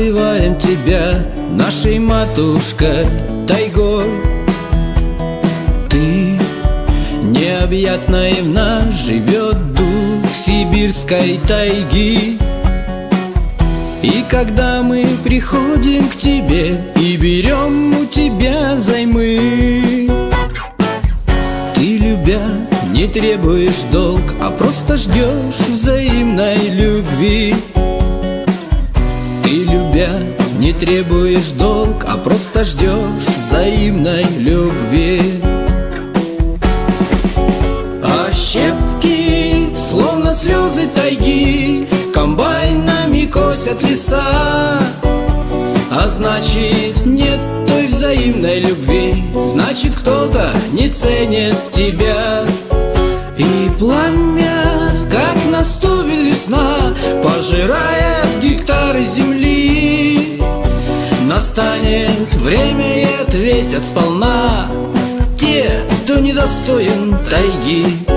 Называем тебя нашей матушкой тайгой. Ты необъятно и в нас живет дух сибирской тайги. И когда мы приходим к тебе и берем у тебя займы Ты, любя, не требуешь долг, а просто ждешь взаимной любви не требуешь долг, а просто ждешь взаимной любви. А щепки, словно слезы тайги, комбайнами косят леса. А значит, нет той взаимной любви Значит, кто-то не ценит тебя. И пламя, как наступит весна Пожирает Настанет время и ответят сполна. Те, кто недостоин тайги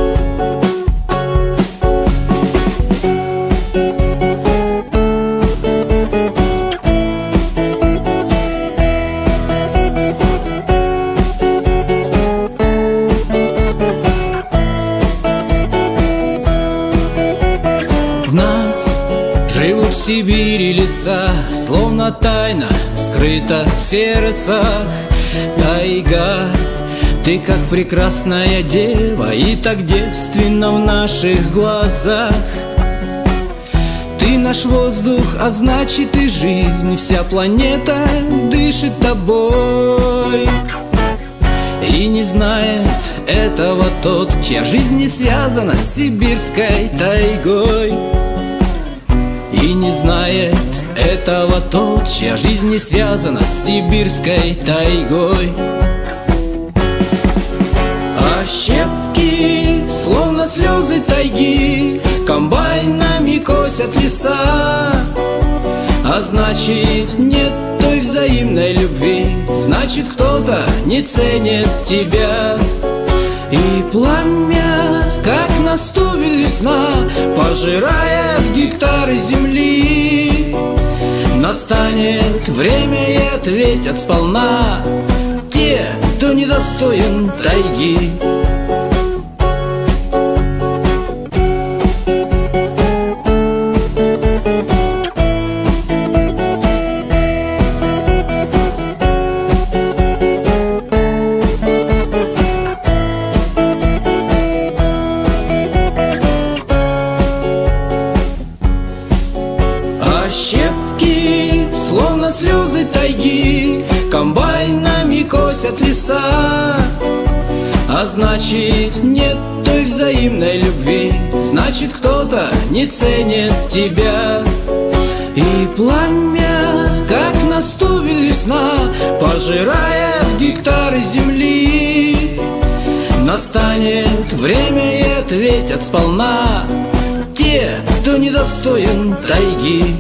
живут в Сибири леса Словно тайна скрыта в сердцах. Тайга, ты как прекрасная дева И так девственно в наших глазах. Ты наш воздух, а значит и жизнь Вся планета дышит тобой. И не знает этого тот, чья жизнь не связана с сибирской тайгой И не знает этого тот, чья жизнь не связана с сибирской тайгой. А щепки, словно слезы тайги, комбайнами косят леса. А значит, нет той взаимной любви Значит, кто-то не ценит тебя. И пламя, как наступит весна Пожирает гектары земли Настанет время и ответят сполна. Те, кто недостоин тайги. А щепки, словно слезы тайги, Комбайнами косят леса. А значит, нет той взаимной любви. Значит, кто-то не ценит тебя. И пламя, как наступит весна Пожирает гектары земли. Настанет время и ответят сполна Те, кто недостоин тайги